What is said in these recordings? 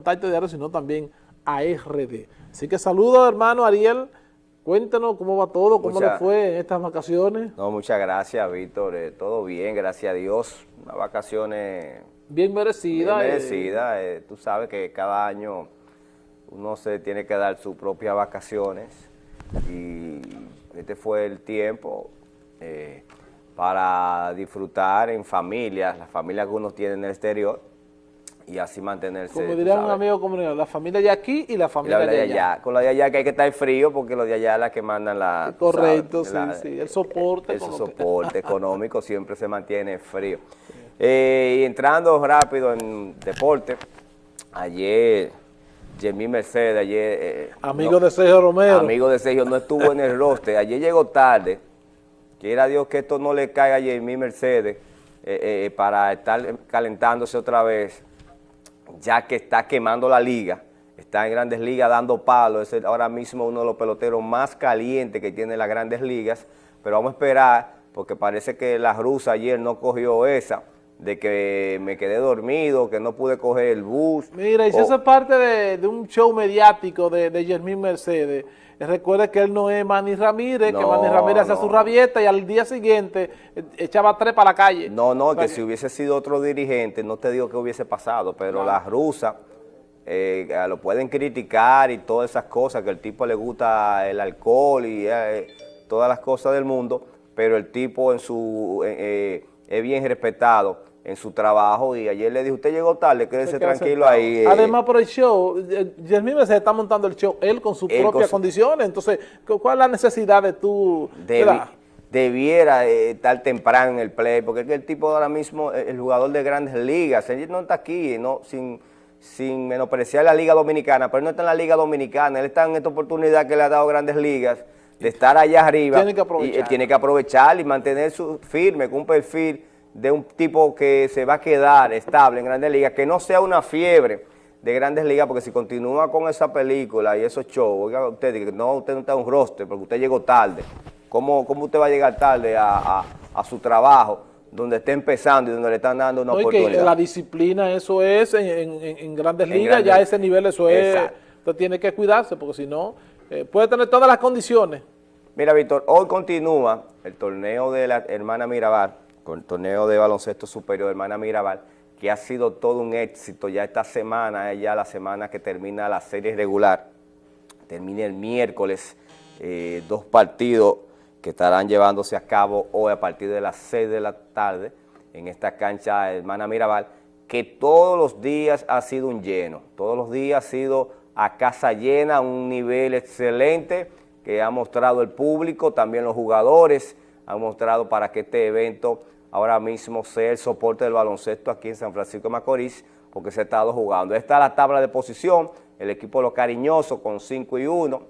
Contacto Diario, sino también a RD. Así que saludos, hermano Ariel. Cuéntanos cómo va todo, cómo le fue en estas vacaciones. No, muchas gracias, Víctor. Eh, todo bien, gracias a Dios. Unas vacaciones... Bien merecidas. Bien merecidas. Eh. Eh, tú sabes que cada año uno se tiene que dar sus propias vacaciones y este fue el tiempo para disfrutar en familias, las familias que uno tiene en el exterior, y así mantenerse. Como diría un amigo comunitario, la familia de aquí y la familia de, allá. Con la de allá que hay que estar frío porque los de allá es la que mandan la... Correcto, sí, sí, el soporte. El, soporte económico siempre se mantiene frío. Eh, y entrando rápido en deporte, ayer... Jeremy Mercedes, ayer... Eh, amigo de Sergio Romero. Amigo de Sergio, no estuvo en el roster. Ayer llegó tarde. Quiera Dios que esto no le caiga a Jeremy Mercedes eh, para estar calentándose otra vez ya que está quemando la liga, está en Grandes Ligas dando palos, es ahora mismo uno de los peloteros más calientes que tiene las Grandes Ligas, pero vamos a esperar, porque parece que la rusa ayer no cogió esa, de que me quedé dormido, que no pude coger el bus. Mira, y si eso es parte de, un show mediático de, de Mercedes, Recuerde que él no es Manny Ramírez, que Manny Ramírez hacía su rabieta y al día siguiente eh, echaba tres para la calle. No, no, que, si hubiese sido otro dirigente, no te digo que hubiese pasado, pero las rusas eh, lo pueden criticar y todas esas cosas, que el tipo le gusta el alcohol y eh, todas las cosas del mundo, pero el tipo en su es bien respetado en su trabajo y ayer le dije, usted llegó tarde, quédese tranquilo ahí. Eh". Además por el show, Yasmín se está montando el show él con sus propias condiciones, entonces, ¿cuál es la necesidad de tú? debiera eh, estar temprano en el play, porque es que el tipo ahora mismo, el jugador de grandes ligas, él no está aquí, no sin, sin menospreciar la Liga Dominicana, pero él no está en la Liga Dominicana, él está en esta oportunidad que le ha dado grandes ligas, de estar allá arriba. Tiene que aprovechar. Y, tiene que aprovechar y mantener su firme, con un perfil de un tipo que se va a quedar estable en Grandes Ligas, que no sea una fiebre de Grandes Ligas, porque si continúa con esa película y esos shows, oiga usted, no, usted no está en un roster, porque usted llegó tarde. ¿Cómo, cómo usted va a llegar tarde a, su trabajo? donde está empezando y donde le están dando una oportunidad. Que la disciplina, eso es, en, grandes ligas, ya a ese nivel eso es, usted tiene que cuidarse, porque si no, eh, puede tener todas las condiciones. Mira, Víctor, hoy continúa el torneo de la hermana Mirabal, con el torneo de baloncesto superior Hermana Mirabal, que ha sido todo un éxito. Ya esta semana es ya la semana que termina la serie regular. Termina el miércoles, eh, dos partidos que estarán llevándose a cabo hoy a partir de las 6 de la tarde en esta cancha Hermana Mirabal, que todos los días ha sido un lleno, todos los días ha sido a casa llena, un nivel excelente que ha mostrado el público, también los jugadores han mostrado para que este evento ahora mismo sea el soporte del baloncesto aquí en San Francisco de Macorís, porque se ha estado jugando. Esta es la tabla de posición, el equipo los cariñosos con 5 y 1,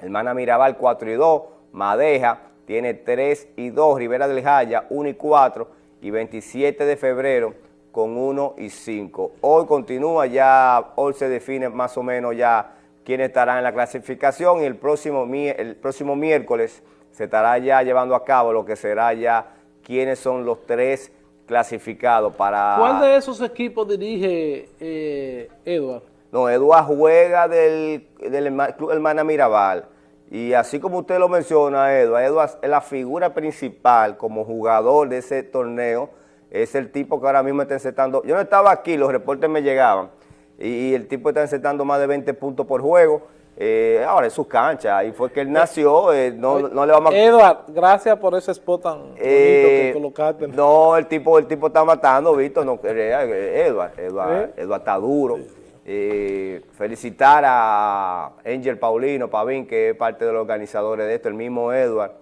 Hermana Mirabal 4 y 2, Madeja tiene 3 y 2, Rivera del Jaya 1 y 4 y 27 de febrero con 1 y 5. Hoy continúa ya, hoy se define más o menos ya quién estará en la clasificación y el próximo, el próximo miércoles se estará ya llevando a cabo lo que será ya quiénes son los tres clasificados para... ¿Cuál de esos equipos dirige eh, Edward? No, Edward juega del, del Club Hermana Mirabal. Y así como usted lo menciona, Edward, Edward es la figura principal como jugador de ese torneo. Es el tipo que ahora mismo está encetando... Yo no estaba aquí, los reportes me llegaban. Y, el tipo está encetando más de 20 puntos por juego eh, ahora es su cancha, ahí fue que él nació, eh, no, no, le vamos a... Edward, gracias por ese spot tan bonito que eh, colocaste. No, el tipo, el tipo está matando, Víctor, no, Edward, Edward, Edward está duro. felicitar a Angel Paulino Pavín, que es parte de los organizadores de esto, el mismo Edward,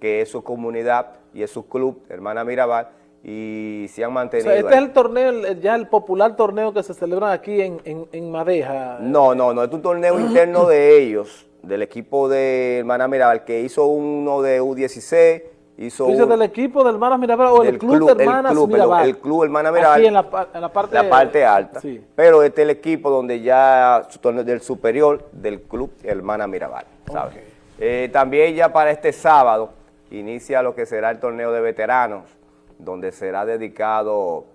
que es su comunidad y es su club, Hermana Mirabal, y se han mantenido. este es el torneo, ya el popular torneo que se celebra aquí en, en, Madeja. No, no, no, es un torneo interno de ellos, del equipo de Hermana Mirabal, que hizo uno de U16, hizo ¿Tú del equipo de Hermanas Mirabal o el club, de Hermanas el club, Mirabal? El, club Hermanas Mirabal. Aquí en la, en la parte, la parte alta. Sí. Pero este es el equipo donde ya, del superior del club Hermana Mirabal, ¿sabes? Eh, también ya para este sábado inicia lo que será el torneo de veteranos, donde será dedicado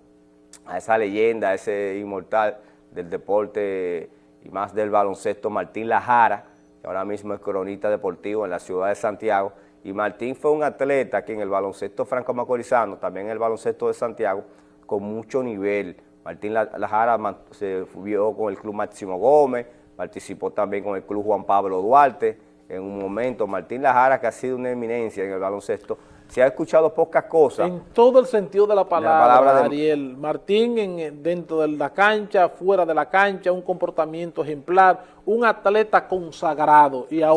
a esa leyenda, a ese inmortal del deporte y más del baloncesto, Martín Lajara, que ahora mismo es cronista deportivo en la ciudad de Santiago, y Martín fue un atleta que en el baloncesto franco-macorizano, también en el baloncesto de Santiago, con mucho nivel. Martín Lajara se vio con el Club Máximo Gómez, participó también con el Club Juan Pablo Duarte, en un momento, Martín Lajara, que ha sido una eminencia en el baloncesto, se ha escuchado pocas cosas. En todo el sentido de la palabra, Ariel. Martín en, dentro de la cancha, fuera de la cancha, un comportamiento ejemplar, un atleta consagrado y ahora